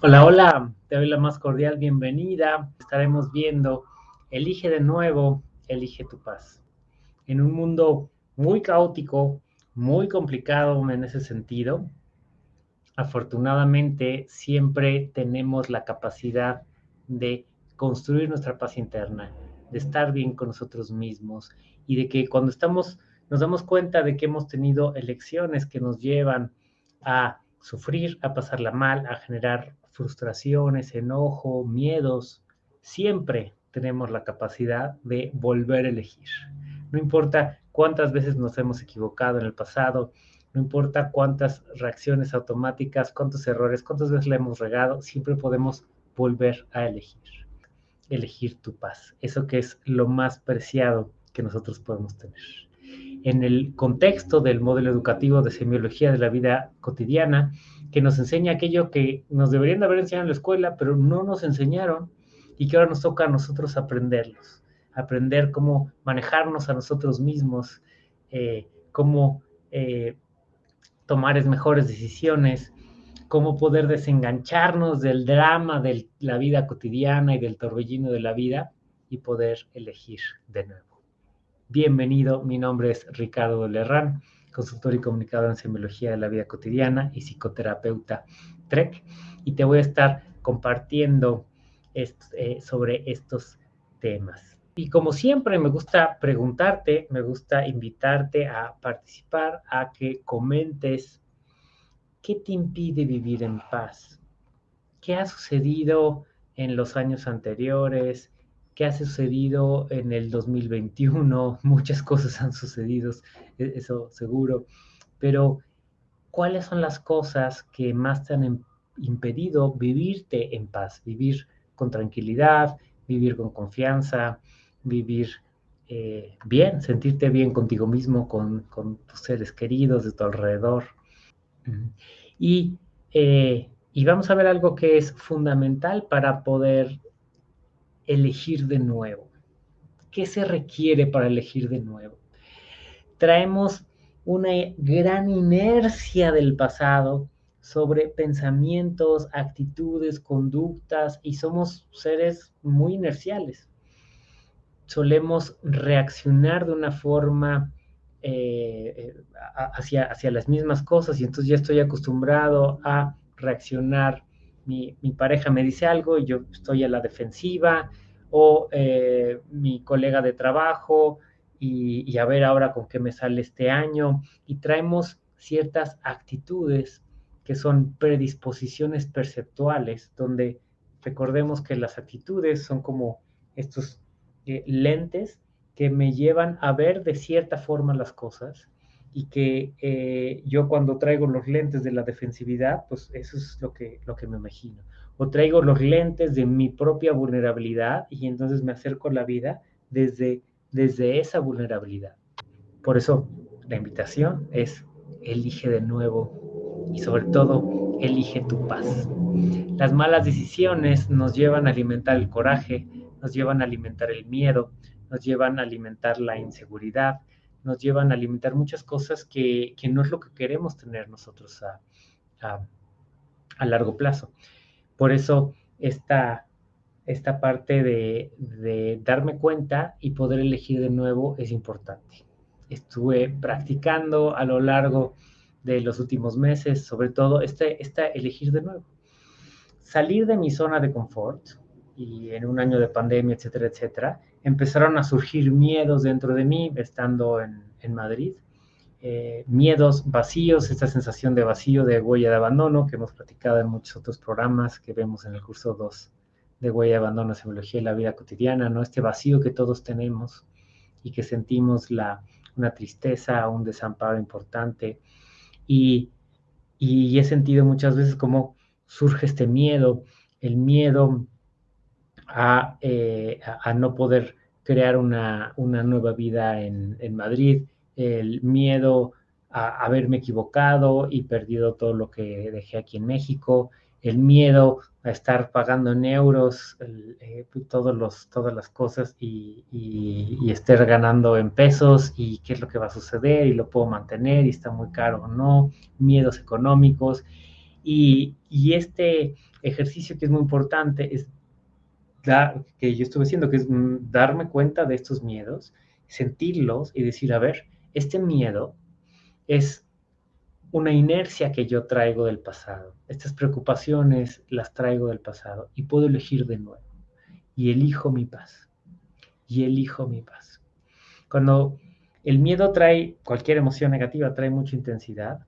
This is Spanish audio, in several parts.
Hola, hola, te doy la más cordial bienvenida. Estaremos viendo Elige de nuevo, elige tu paz. En un mundo muy caótico, muy complicado en ese sentido, afortunadamente siempre tenemos la capacidad de construir nuestra paz interna, de estar bien con nosotros mismos y de que cuando estamos, nos damos cuenta de que hemos tenido elecciones que nos llevan a sufrir, a pasarla mal, a generar frustraciones, enojo, miedos, siempre tenemos la capacidad de volver a elegir. No importa cuántas veces nos hemos equivocado en el pasado, no importa cuántas reacciones automáticas, cuántos errores, cuántas veces le hemos regado, siempre podemos volver a elegir. Elegir tu paz, eso que es lo más preciado que nosotros podemos tener. En el contexto del modelo educativo de semiología de la vida cotidiana, que nos enseña aquello que nos deberían de haber enseñado en la escuela, pero no nos enseñaron y que ahora nos toca a nosotros aprenderlos, aprender cómo manejarnos a nosotros mismos, eh, cómo eh, tomar mejores decisiones, cómo poder desengancharnos del drama de la vida cotidiana y del torbellino de la vida y poder elegir de nuevo. Bienvenido, mi nombre es Ricardo Lerrán consultor y comunicador en semiología de la vida cotidiana y psicoterapeuta TREC, y te voy a estar compartiendo eh, sobre estos temas. Y como siempre, me gusta preguntarte, me gusta invitarte a participar, a que comentes qué te impide vivir en paz, qué ha sucedido en los años anteriores, qué ha sucedido en el 2021, muchas cosas han sucedido, e-, eso seguro, pero ¿cuáles son las cosas que más te han impedido vivirte en paz, vivir con tranquilidad, vivir con confianza, vivir eh, bien, sentirte bien contigo mismo, con, tus seres queridos de tu alrededor? Y, eh, y vamos a ver algo que es fundamental para poder elegir de nuevo. ¿Qué se requiere para elegir de nuevo? Traemos una gran inercia del pasado sobre pensamientos, actitudes, conductas y somos seres muy inerciales. Solemos reaccionar de una forma eh, eh, hacia, hacia las mismas cosas y entonces ya estoy acostumbrado a reaccionar mi, pareja me dice algo y yo estoy a la defensiva, o eh, mi colega de trabajo, y, a ver ahora con qué me sale este año, y traemos ciertas actitudes que son predisposiciones perceptuales, donde recordemos que las actitudes son como estos eh, lentes que me llevan a ver de cierta forma las cosas y que eh, yo cuando traigo los lentes de la defensividad, pues eso es lo que, lo que me imagino. O traigo los lentes de mi propia vulnerabilidad y entonces me acerco a la vida desde, desde esa vulnerabilidad. Por eso la invitación es elige de nuevo y sobre todo elige tu paz. Las malas decisiones nos llevan a alimentar el coraje, nos llevan a alimentar el miedo, nos llevan a alimentar la inseguridad, nos llevan a limitar muchas cosas que, no es lo que queremos tener nosotros a, largo plazo. Por eso esta, esta parte de, darme cuenta y poder elegir de nuevo es importante. Estuve practicando a lo largo de los últimos meses, sobre todo este, esta elegir de nuevo. Salir de mi zona de confort y en un año de pandemia, etcétera, etcétera, empezaron a surgir miedos dentro de mí estando en, Madrid. Eh, miedos vacíos, esta sensación de vacío, de huella de abandono que hemos platicado en muchos otros programas que vemos en el curso 2 de huella de abandono, semiología y la vida cotidiana, ¿no? Este vacío que todos tenemos y que sentimos la, una tristeza, un desamparo importante. Y, y he sentido muchas veces cómo surge este miedo, el miedo eh, a, no poder crear una, nueva vida en, Madrid, el miedo a haberme equivocado y perdido todo lo que dejé aquí en México, el miedo a estar pagando en euros eh, todos los, todas las cosas y, y, estar ganando en pesos y qué es lo que va a suceder y lo puedo mantener y está muy caro o no, miedos económicos. Y, este ejercicio que es muy importante es que yo estuve haciendo, que es mm, darme cuenta de estos miedos, sentirlos y decir, a ver, este miedo es una inercia que yo traigo del pasado. Estas preocupaciones las traigo del pasado y puedo elegir de nuevo. Y elijo mi paz. Y elijo mi paz. Cuando el miedo trae, cualquier emoción negativa trae mucha intensidad,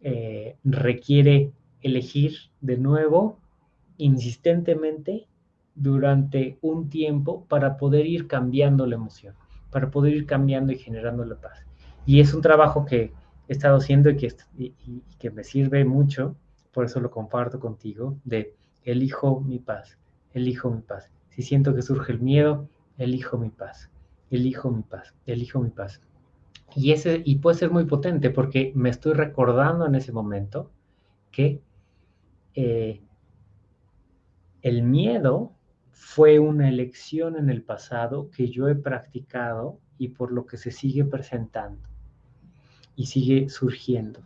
eh, requiere elegir de nuevo, insistentemente, durante un tiempo para poder ir cambiando la emoción, para poder ir cambiando y generando la paz. Y es un trabajo que he estado haciendo y que, que me sirve mucho, por eso lo comparto contigo, de elijo mi paz, elijo mi paz. Si siento que surge el miedo, elijo mi paz, elijo mi paz, elijo mi paz. Y, ese, y puede ser muy potente porque me estoy recordando en ese momento que eh, el miedo fue una elección en el pasado que yo he practicado y por lo que se sigue presentando y sigue surgiendo.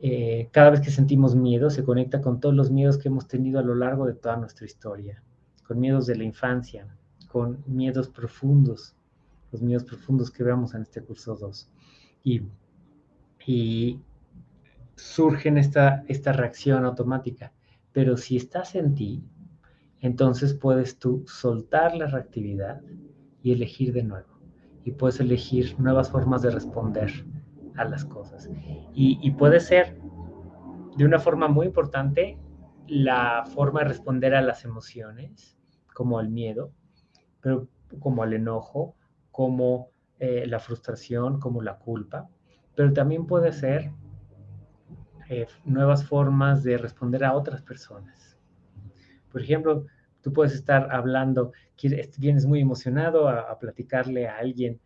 Eh, cada vez que sentimos miedo se conecta con todos los miedos que hemos tenido a lo largo de toda nuestra historia, con miedos de la infancia, con miedos profundos, los miedos profundos que veamos en este curso 2. Y, y surgen esta, esta reacción automática. Pero si estás en ti, entonces puedes tú soltar la reactividad y elegir de nuevo. Y puedes elegir nuevas formas de responder a las cosas. Y, puede ser de una forma muy importante la forma de responder a las emociones, como al miedo, pero como al enojo, como eh, la frustración, como la culpa, pero también puede ser eh, nuevas formas de responder a otras personas. Por ejemplo, tú puedes estar hablando, vienes muy emocionado a platicarle a alguien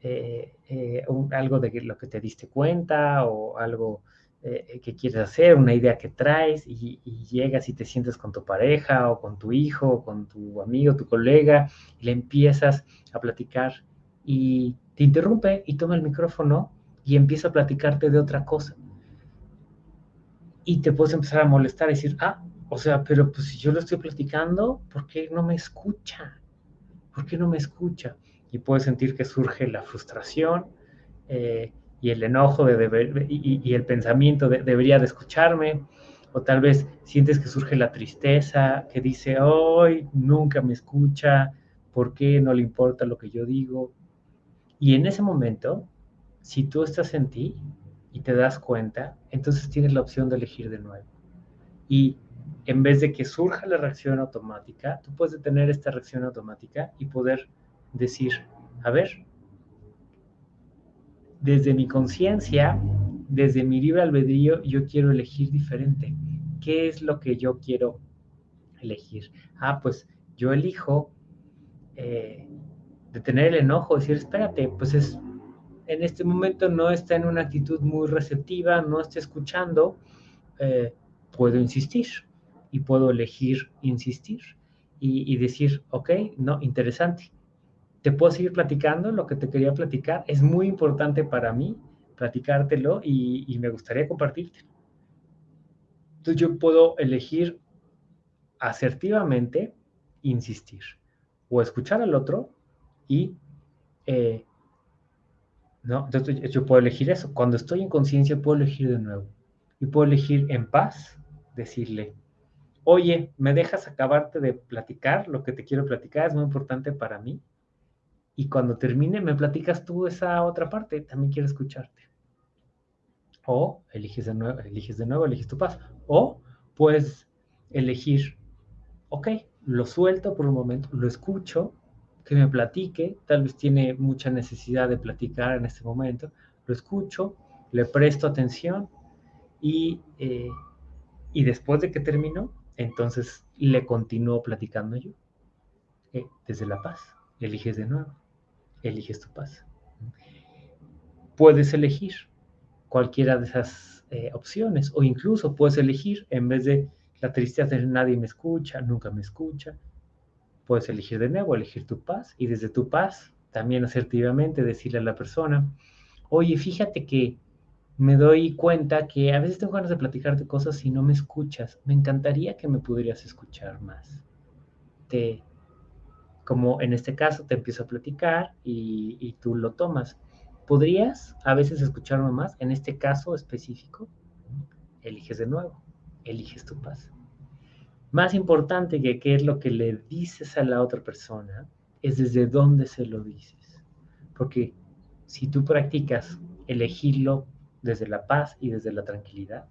eh, eh, algo de lo que te diste cuenta o algo eh, que quieres hacer, una idea que traes y, llegas y te sientes con tu pareja o con tu hijo o con tu amigo, tu colega y le empiezas a platicar y te interrumpe y toma el micrófono y empieza a platicarte de otra cosa. Y te puedes empezar a molestar y decir, ah, o sea, pero pues si yo lo estoy platicando, ¿por qué no me escucha? ¿Por qué no me escucha? y puedes sentir que surge la frustración eh, y el enojo de y, el pensamiento de debería de escucharme, o tal vez sientes que surge la tristeza, que dice, hoy nunca me escucha, ¿por qué no le importa lo que yo digo? Y en ese momento, si tú estás en ti y te das cuenta, entonces tienes la opción de elegir de nuevo. Y en vez de que surja la reacción automática, tú puedes detener esta reacción automática y poder decir, a ver, desde mi conciencia, desde mi libre albedrío, yo quiero elegir diferente. ¿Qué es lo que yo quiero elegir? Ah, pues yo elijo eh, de tener el enojo, decir, espérate, pues es, en este momento no está en una actitud muy receptiva, no está escuchando, eh, puedo insistir y puedo elegir insistir y, y decir, ok, no, interesante te puedo seguir platicando lo que te quería platicar. Es muy importante para mí platicártelo y, me gustaría compartírtelo. Entonces yo puedo elegir asertivamente insistir o escuchar al otro y eh, no, entonces yo puedo elegir eso. Cuando estoy en conciencia puedo elegir de nuevo y puedo elegir en paz decirle, oye, ¿me dejas acabarte de platicar lo que te quiero platicar? Es muy importante para mí y cuando termine me platicas tú esa otra parte, también quiero escucharte. O eliges de nuevo, eliges de nuevo, eliges tu paz. O puedes elegir, ok, lo suelto por un momento, lo escucho, que me platique, tal vez tiene mucha necesidad de platicar en este momento, lo escucho, le presto atención y, eh, y después de que termino, entonces le continúo platicando yo, eh, desde la paz, eliges de nuevo eliges tu paz. Puedes elegir cualquiera de esas eh, opciones o incluso puedes elegir en vez de la tristeza de nadie me escucha, nunca me escucha, puedes elegir de nuevo, elegir tu paz y desde tu paz también asertivamente decirle a la persona, oye, fíjate que me doy cuenta que a veces tengo ganas de platicarte cosas y no me escuchas. Me encantaría que me pudieras escuchar más. Te, como en este caso, te empiezo a platicar y, y tú lo tomas. ¿Podrías a veces escucharme más? En este caso específico, eliges de nuevo, eliges tu paz. Más importante que qué es lo que le dices a la otra persona, es desde dónde se lo dices. Porque si tú practicas elegirlo desde la paz y desde la tranquilidad.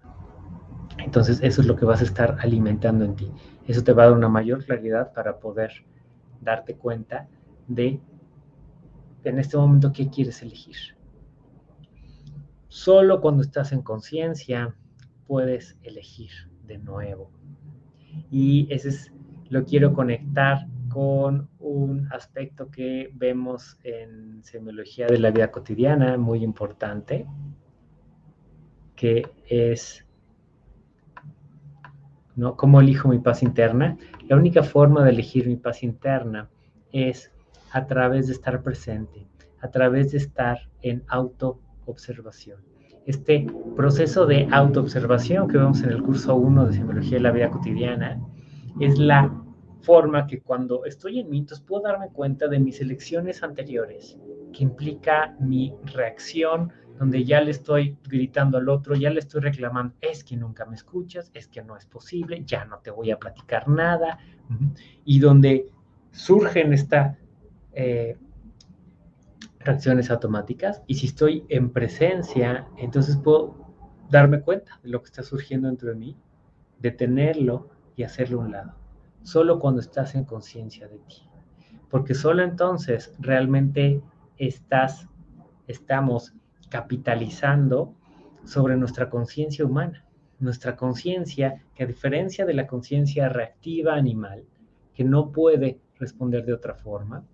Entonces eso es lo que vas a estar alimentando en ti. Eso te va a dar una mayor claridad para poder darte cuenta de en este momento qué quieres elegir. Solo cuando estás en conciencia puedes elegir de nuevo. Y ese es lo quiero conectar con un aspecto que vemos en semiología de la vida cotidiana muy importante, que es, ¿no? ¿Cómo elijo mi paz interna? La única forma de elegir mi paz interna es a través de estar presente, a través de estar en autoobservación. Este proceso de autoobservación que vemos en el curso 1 de Semiología de la Vida Cotidiana es la forma que cuando estoy en mitos puedo darme cuenta de mis elecciones anteriores, que implica mi reacción donde ya le estoy gritando al otro, ya le estoy reclamando, es que nunca me escuchas, es que no es posible, ya no te voy a platicar nada, y donde surgen estas eh, reacciones automáticas, y si estoy en presencia, entonces puedo darme cuenta de lo que está surgiendo dentro de mí, detenerlo y hacerlo a un lado, solo cuando estás en conciencia de ti, porque solo entonces realmente estás, estamos capitalizando sobre nuestra conciencia humana. Nuestra conciencia, que a diferencia de la conciencia reactiva animal, que no puede responder de otra forma,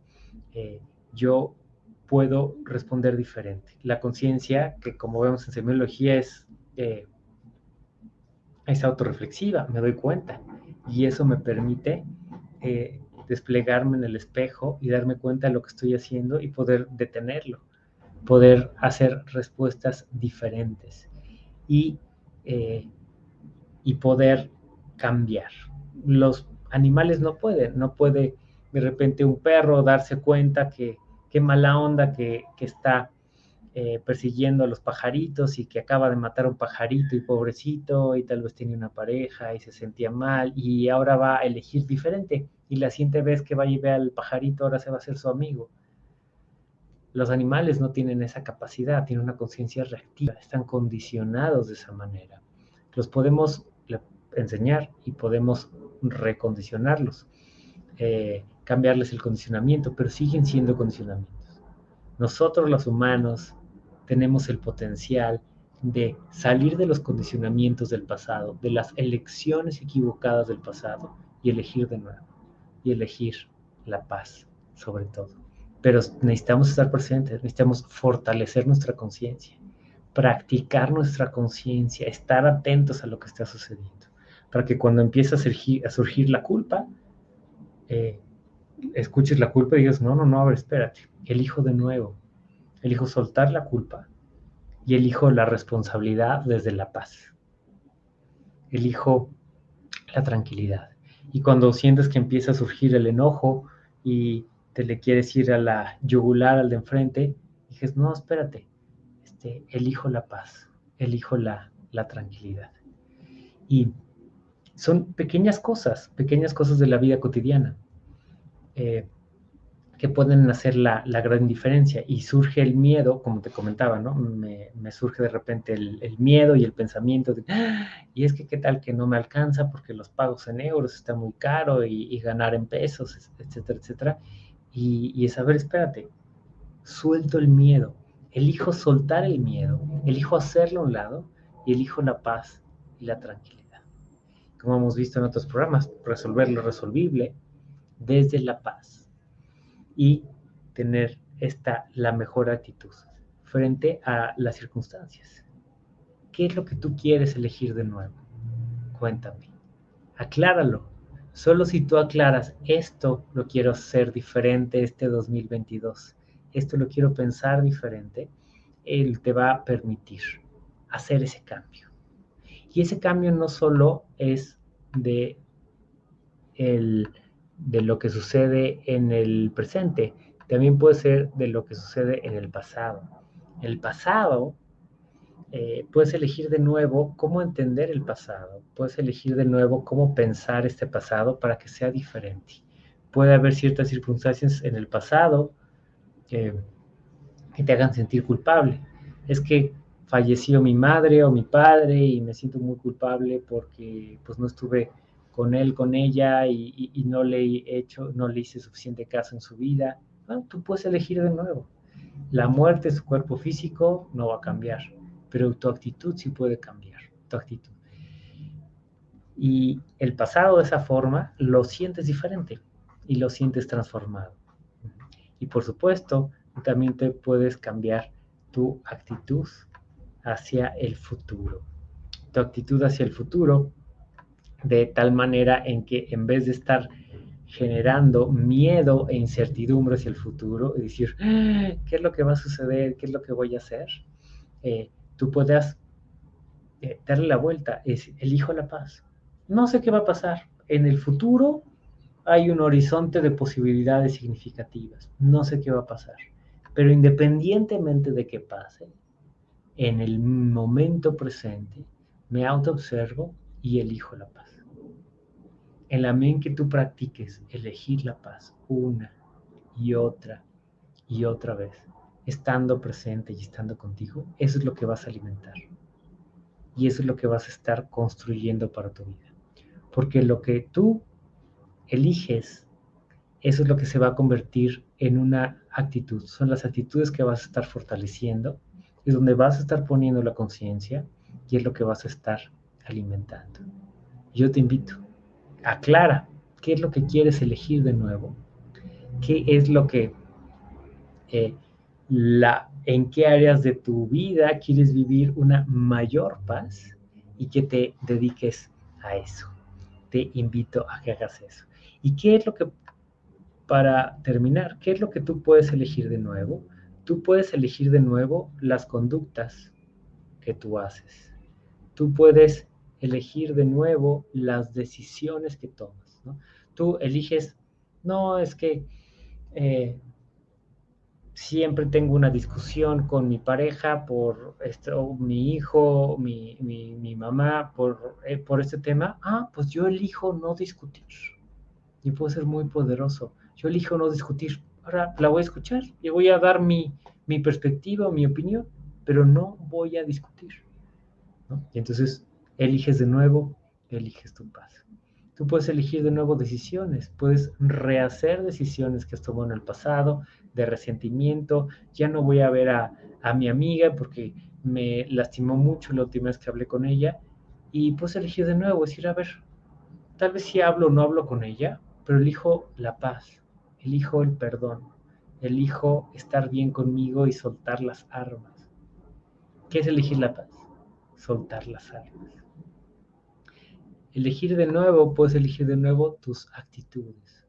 eh, yo puedo responder diferente. La conciencia, que como vemos en semiología, es, eh, es autorreflexiva, me doy cuenta. Y eso me permite eh, desplegarme en el espejo y darme cuenta de lo que estoy haciendo y poder detenerlo poder hacer respuestas diferentes y, eh, y poder cambiar. Los animales no pueden, no puede de repente un perro darse cuenta que qué mala onda que, está eh, persiguiendo a los pajaritos y que acaba de matar a un pajarito y pobrecito y tal vez tiene una pareja y se sentía mal y ahora va a elegir diferente y la siguiente vez que vaya y ve al pajarito ahora se va a hacer su amigo los animales no tienen esa capacidad, tienen una conciencia reactiva, están condicionados de esa manera. Los podemos enseñar y podemos recondicionarlos, eh, cambiarles el condicionamiento, pero siguen siendo condicionamientos. Nosotros los humanos tenemos el potencial de salir de los condicionamientos del pasado, de las elecciones equivocadas del pasado y elegir de nuevo, y elegir la paz sobre todo pero necesitamos estar presentes, necesitamos fortalecer nuestra conciencia, practicar nuestra conciencia, estar atentos a lo que está sucediendo, para que cuando empiece a surgir, la culpa, eh, escuches la culpa y digas, no, no, no, a ver, espérate, elijo de nuevo, elijo soltar la culpa y elijo la responsabilidad desde la paz, elijo la tranquilidad. Y cuando sientes que empieza a surgir el enojo y te le quieres ir a la yugular al de enfrente, dices, no, espérate, este, elijo la paz, elijo la, la tranquilidad. Y son pequeñas cosas, pequeñas cosas de la vida cotidiana eh, que pueden hacer la, la, gran diferencia. Y surge el miedo, como te comentaba, ¿no? Me, surge de repente el, el, miedo y el pensamiento de, ¡Ah! y es que qué tal que no me alcanza porque los pagos en euros está muy caro y, y ganar en pesos, etcétera, etcétera. Y, es saber, espérate, suelto el miedo, elijo soltar el miedo, elijo hacerlo a un lado y elijo la paz y la tranquilidad. Como hemos visto en otros programas, resolver lo resolvible desde la paz y tener esta la mejor actitud frente a las circunstancias. ¿Qué es lo que tú quieres elegir de nuevo? Cuéntame. Acláralo Solo si tú aclaras, esto lo quiero hacer diferente este 2022, esto lo quiero pensar diferente, Él te va a permitir hacer ese cambio. Y ese cambio no solo es de, el, de lo que sucede en el presente, también puede ser de lo que sucede en el pasado. El pasado, eh, puedes elegir de nuevo cómo entender el pasado, puedes elegir de nuevo cómo pensar este pasado para que sea diferente. Puede haber ciertas circunstancias en el pasado que te hagan sentir culpable. Es que falleció mi madre o mi padre y me siento muy culpable porque pues no estuve con él, con ella y, no le he hecho, no le hice suficiente caso en su vida. Bueno, tú puedes elegir de nuevo. La muerte su cuerpo físico no va a cambiar, pero tu actitud sí puede cambiar, tu actitud. Y el pasado de esa forma lo sientes diferente y lo sientes transformado. Y por supuesto, también te puedes cambiar tu actitud hacia el futuro. Tu actitud hacia el futuro de tal manera en que en vez de estar generando miedo e incertidumbre hacia el futuro y decir, ah, ¿qué es lo que va a suceder? ¿Qué es lo que voy a hacer? Eh, tú puedas eh, darle la vuelta, es elijo la paz. No sé qué va a pasar. En el futuro hay un horizonte de posibilidades significativas. No sé qué va a pasar. Pero independientemente de qué pase, en el momento presente me autoobservo y elijo la paz. En la medida que tú practiques elegir la paz una y otra y otra vez, estando presente y estando contigo, eso es lo que vas a alimentar. Y eso es lo que vas a estar construyendo para tu vida. Porque lo que tú eliges, eso es lo que se va a convertir en una actitud. Son las actitudes que vas a estar fortaleciendo, es donde vas a estar poniendo la conciencia y es lo que vas a estar alimentando. Yo te invito, aclara qué es lo que quieres elegir de nuevo, qué es lo que, eh, la, en qué áreas de tu vida quieres vivir una mayor paz y que te dediques a eso. Te invito a que hagas eso. ¿Y qué es lo que, para terminar, qué es lo que tú puedes elegir de nuevo? Tú puedes elegir de nuevo las conductas que tú haces. Tú puedes elegir de nuevo las decisiones que tomas. Tú eliges, no, es que eh, siempre tengo una discusión con mi pareja por esto, mi hijo, mi, mi, mamá, por, eh, por este tema. Ah, pues yo elijo no discutir y puedo ser muy poderoso. Yo elijo no discutir. Ahora la voy a escuchar y voy a dar mi, mi perspectiva, mi opinión, pero no voy a discutir. Y entonces eliges de nuevo, eliges tu paz. Tú puedes elegir de nuevo decisiones, puedes rehacer decisiones que has tomado en el pasado, de resentimiento. Ya no voy a ver a, a mi amiga porque me lastimó mucho la última vez que hablé con ella. Y puedes elegir de nuevo, decir, a ver, tal vez si hablo o no hablo con ella, pero elijo la paz, elijo el perdón, elijo estar bien conmigo y soltar las armas. ¿Qué es elegir la paz? Soltar las armas. Elegir de nuevo, puedes elegir de nuevo tus actitudes.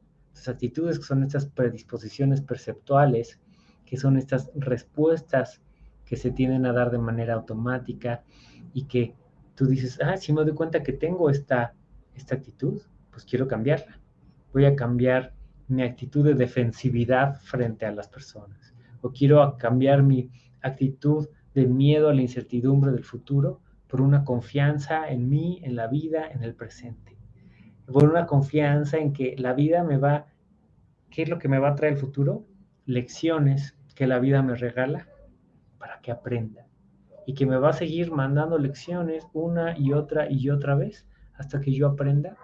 Actitudes que son estas predisposiciones perceptuales, que son estas respuestas que se tienden a dar de manera automática y que tú dices, ah, si me doy cuenta que tengo esta, esta actitud, pues quiero cambiarla voy a cambiar mi actitud de defensividad frente a las personas. O quiero cambiar mi actitud de miedo a la incertidumbre del futuro por una confianza en mí, en la vida, en el presente. Por una confianza en que la vida me va, ¿qué es lo que me va a traer el futuro? Lecciones que la vida me regala para que aprenda. Y que me va a seguir mandando lecciones una y otra y otra vez hasta que yo aprenda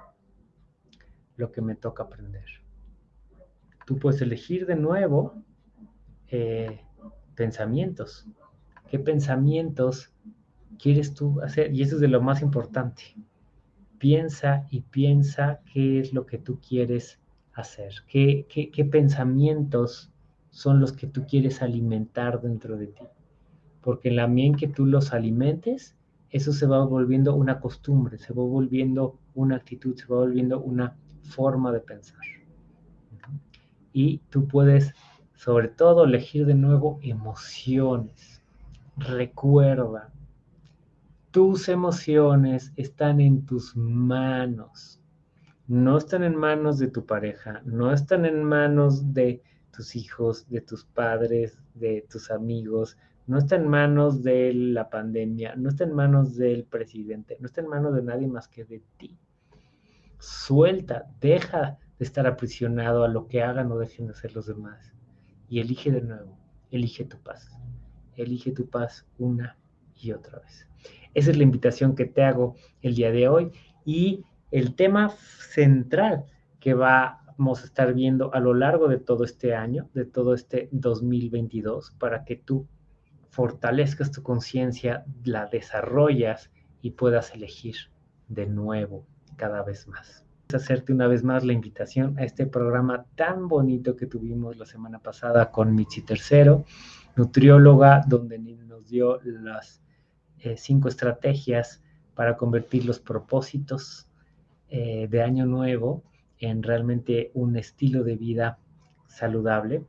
lo que me toca aprender. Tú puedes elegir de nuevo eh, pensamientos. ¿Qué pensamientos quieres tú hacer? Y eso es de lo más importante. Piensa y piensa qué es lo que tú quieres hacer. ¿Qué, qué pensamientos son los que tú quieres alimentar dentro de ti? Porque en la que tú los alimentes, eso se va volviendo una costumbre, se va volviendo una actitud, se va volviendo una forma de pensar. Y tú puedes, sobre todo, elegir de nuevo emociones. Recuerda tus emociones están en tus manos. No están en manos de tu pareja, no están en manos de tus hijos, de tus padres, de tus amigos, no está en manos de la pandemia, no está en manos del presidente, no está en manos de nadie más que de ti. Suelta, deja de estar aprisionado a lo que hagan o dejen de hacer los demás y elige de nuevo, elige tu paz, elige tu paz una y otra vez. Esa es la invitación que te hago el día de hoy y el tema central que vamos a estar viendo a lo largo de todo este año, de todo este 2022, para que tú fortalezcas tu conciencia, la desarrollas y puedas elegir de nuevo cada vez más. Hacerte una vez más la invitación a este programa tan bonito que tuvimos la semana pasada con Michi Tercero, nutrióloga, donde nos dio las eh, cinco estrategias para convertir los propósitos eh, de año nuevo en realmente un estilo de vida saludable.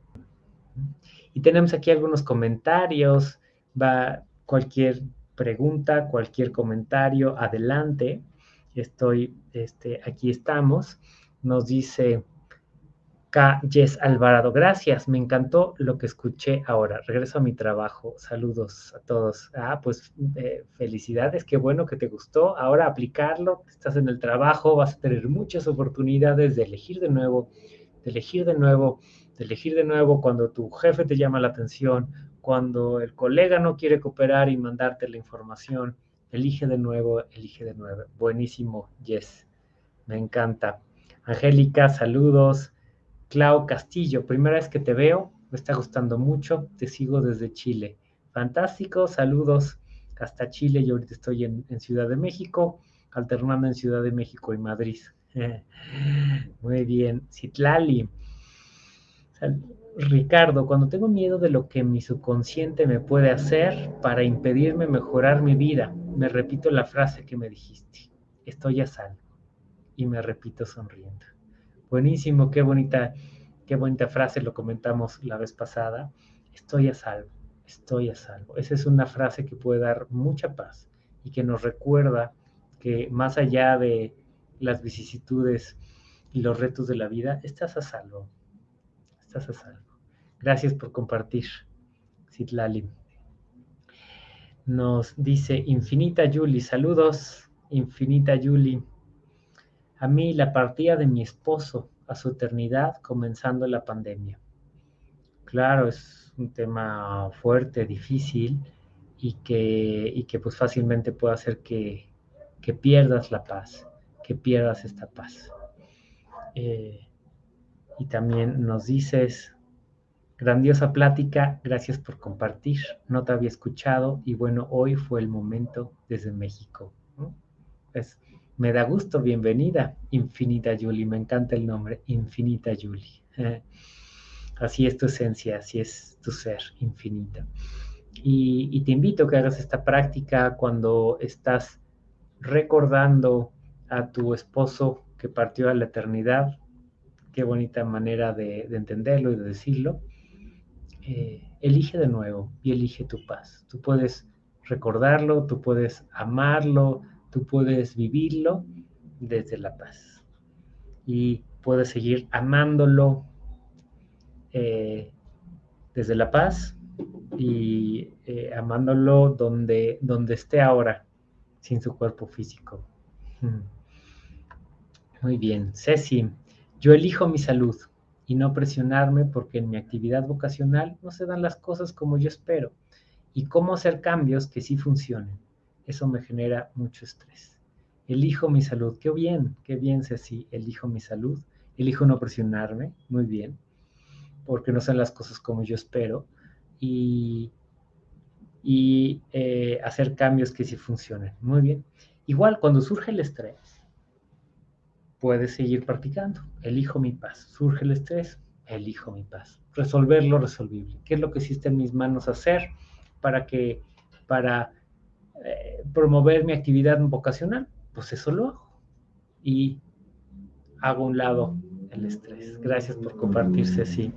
Y tenemos aquí algunos comentarios, va cualquier pregunta, cualquier comentario, adelante. Estoy, este, aquí estamos. Nos dice K. Yes Alvarado, gracias, me encantó lo que escuché ahora. Regreso a mi trabajo. Saludos a todos. Ah, pues eh, felicidades, qué bueno que te gustó. Ahora aplicarlo, estás en el trabajo, vas a tener muchas oportunidades de elegir de nuevo, de elegir de nuevo de elegir de nuevo cuando tu jefe te llama la atención, cuando el colega no quiere cooperar y mandarte la información, elige de nuevo, elige de nuevo. Buenísimo, Yes. Me encanta. Angélica, saludos. Clau Castillo, primera vez que te veo, me está gustando mucho, te sigo desde Chile. Fantástico, saludos hasta Chile, yo ahorita estoy en, en Ciudad de México, alternando en Ciudad de México y Madrid. Muy bien, Citlali, Ricardo, cuando tengo miedo de lo que mi subconsciente me puede hacer para impedirme mejorar mi vida, me repito la frase que me dijiste, estoy a salvo. Y me repito sonriendo. Buenísimo, qué bonita, qué bonita frase, lo comentamos la vez pasada. Estoy a salvo, estoy a salvo. Esa es una frase que puede dar mucha paz y que nos recuerda que más allá de las vicisitudes y los retos de la vida, estás a salvo estás a salvo. Gracias por compartir, Citlali. Nos dice Infinita Yuli, saludos, Infinita Yuli. A mí la partida de mi esposo a su eternidad comenzando la pandemia. Claro, es un tema fuerte, difícil y que, y que pues fácilmente puede hacer que, que pierdas la paz, que pierdas esta paz. Eh, y también nos dices, grandiosa plática, gracias por compartir, no te había escuchado y bueno, hoy fue el momento desde México. Pues me da gusto, bienvenida, Infinita Julie, me encanta el nombre, Infinita Julie. Así es tu esencia, así es tu ser, infinita. Y, y, te invito a que hagas esta práctica cuando estás recordando a tu esposo que partió a la eternidad, qué bonita manera de, entenderlo y de decirlo. Eh, elige de nuevo y elige tu paz. Tú puedes recordarlo, tú puedes amarlo, tú puedes vivirlo desde la paz. Y puedes seguir amándolo eh, desde la paz y eh, amándolo donde, donde esté ahora, sin su cuerpo físico. Hmm. Muy bien, Ceci, yo elijo mi salud y no presionarme porque en mi actividad vocacional no se dan las cosas como yo espero. Y cómo hacer cambios que sí funcionen. Eso me genera mucho estrés. Elijo mi salud. Qué bien, qué bien, Ceci. Elijo mi salud. Elijo no presionarme. Muy bien. Porque no son las cosas como yo espero. Y, y eh, hacer cambios que sí funcionen. Muy bien. Igual, cuando surge el estrés, puedes seguir practicando. Elijo mi paz. Surge el estrés, elijo mi paz. Resolver lo resolvible. ¿Qué es lo que existe en mis manos hacer para que, para eh, promover mi actividad vocacional? Pues eso lo hago. Y hago un lado el estrés. Gracias por compartirse así.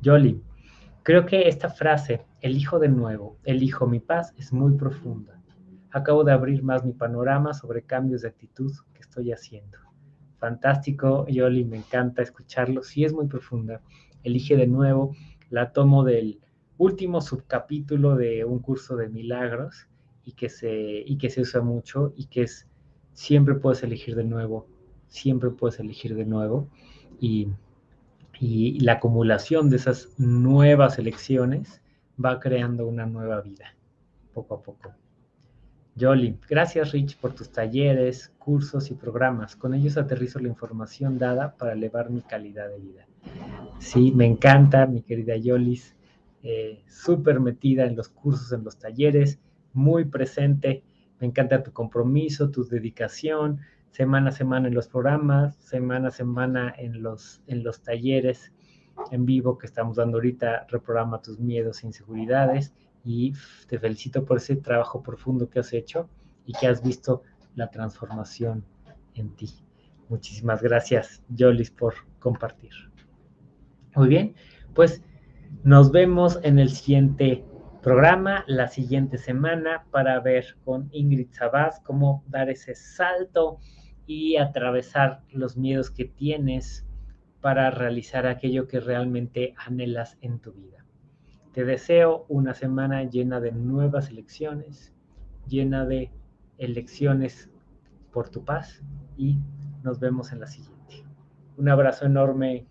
Yoli, creo que esta frase, elijo de nuevo, elijo mi paz, es muy profunda. acabo de abrir más mi panorama sobre cambios de actitud que estoy haciendo. Fantástico, Yoli, me encanta escucharlo. Sí es muy profunda. Elige de nuevo, la tomo del último subcapítulo de un curso de milagros y que se, y que se usa mucho y que es siempre puedes elegir de nuevo, siempre puedes elegir de nuevo y, y la acumulación de esas nuevas elecciones va creando una nueva vida, poco a poco. Jolly, gracias Rich por tus talleres, cursos y programas. Con ellos aterrizo la información dada para elevar mi calidad de vida. Sí, me encanta, mi querida Yolis, eh, súper metida en los cursos, en los talleres, muy presente. Me encanta tu compromiso, tu dedicación, semana a semana en los programas, semana a semana en los, en los talleres en vivo que estamos dando ahorita, reprograma tus miedos e inseguridades y te felicito por ese trabajo profundo que has hecho y que has visto la transformación en ti. Muchísimas gracias, Jolis, por compartir. Muy bien, pues nos vemos en el siguiente programa, la siguiente semana, para ver con Ingrid Sabaz cómo dar ese salto y atravesar los miedos que tienes para realizar aquello que realmente anhelas en tu vida. Te deseo una semana llena de nuevas elecciones, llena de elecciones por tu paz y nos vemos en la siguiente. Un abrazo enorme